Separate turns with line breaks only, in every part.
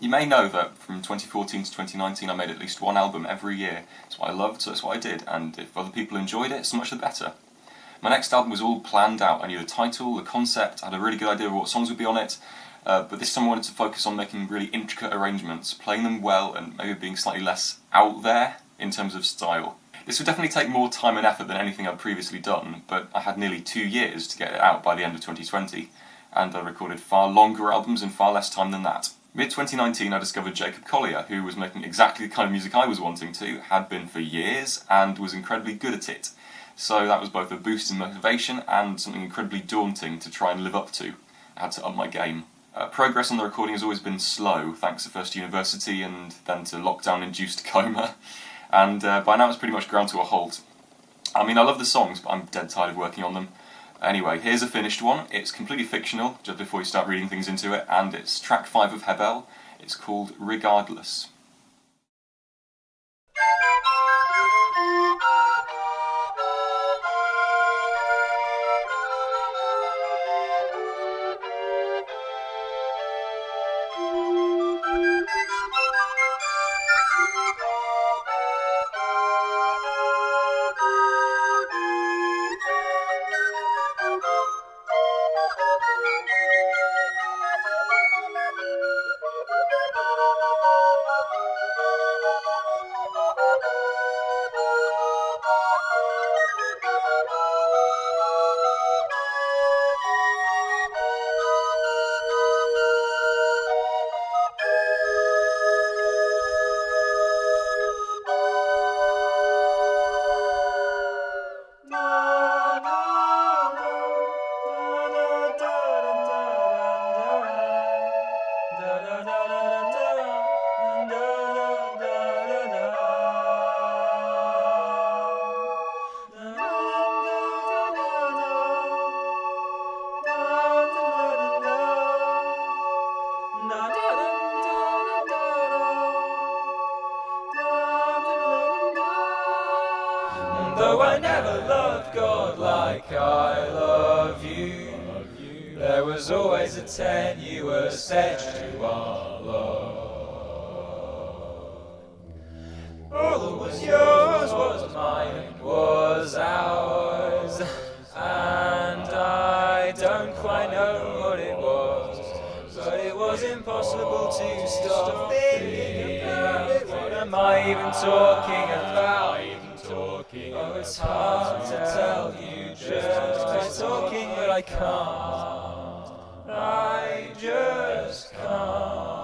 You may know that from 2014 to 2019 I made at least one album every year. It's what I loved, so it's what I did, and if other people enjoyed it, so much the better. My next album was all planned out. I knew the title, the concept, I had a really good idea of what songs would be on it, uh, but this time I wanted to focus on making really intricate arrangements, playing them well and maybe being slightly less out there in terms of style. This would definitely take more time and effort than anything I'd previously done, but I had nearly two years to get it out by the end of 2020, and I recorded far longer albums in far less time than that. Mid-2019 I discovered Jacob Collier, who was making exactly the kind of music I was wanting to, had been for years, and was incredibly good at it. So that was both a boost in motivation and something incredibly daunting to try and live up to. I had to up my game. Uh, progress on the recording has always been slow, thanks to first university and then to lockdown-induced coma, and uh, by now it's pretty much ground to a halt. I mean, I love the songs, but I'm dead tired of working on them. Anyway, here's a finished one. It's completely fictional, just before you start reading things into it, and it's track 5 of Hebel. It's called Regardless.
Though I never loved God like I love you, there was always a tenuous edge to our love. All that was yours was mine and was ours, and I don't quite know what it was, but it was impossible to stop thinking about it. What am I even talking about? Oh, it's hard to tell you just by talking, but I can't. I just can't.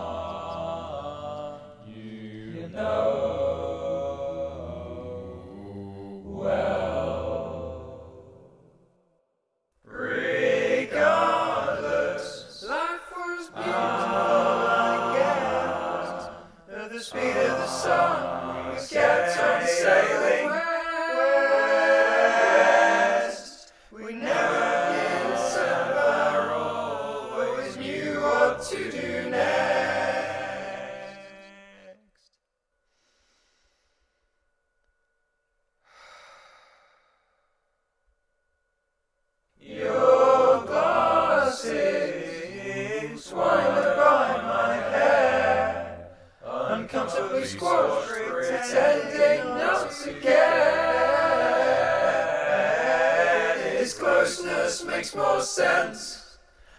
Pretending not to care. His closeness makes more sense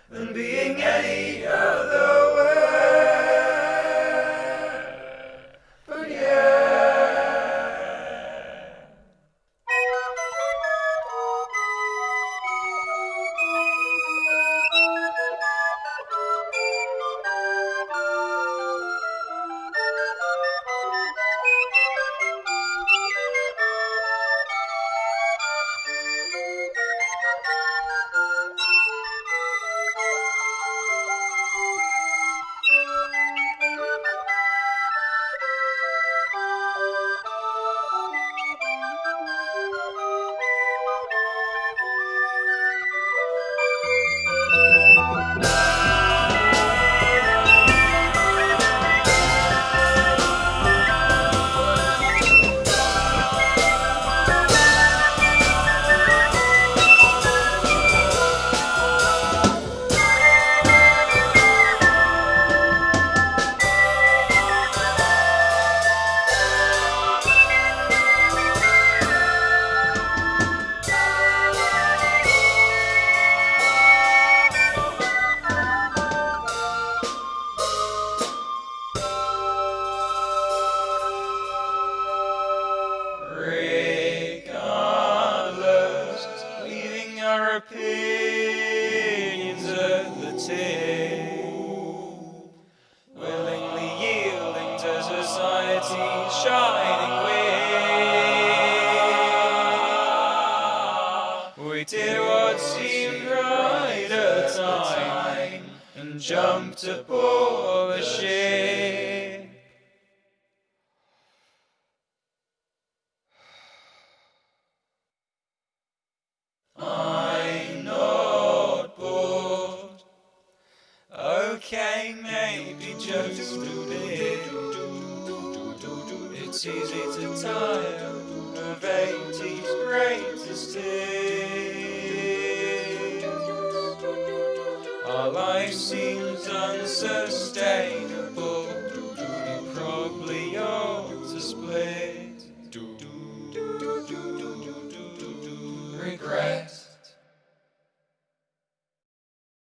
than being any other way. Shining wing. We did what seemed right at the time and jumped aboard the ship. It's easy to tire of 80s greatest hits. Our life seems unsustainable.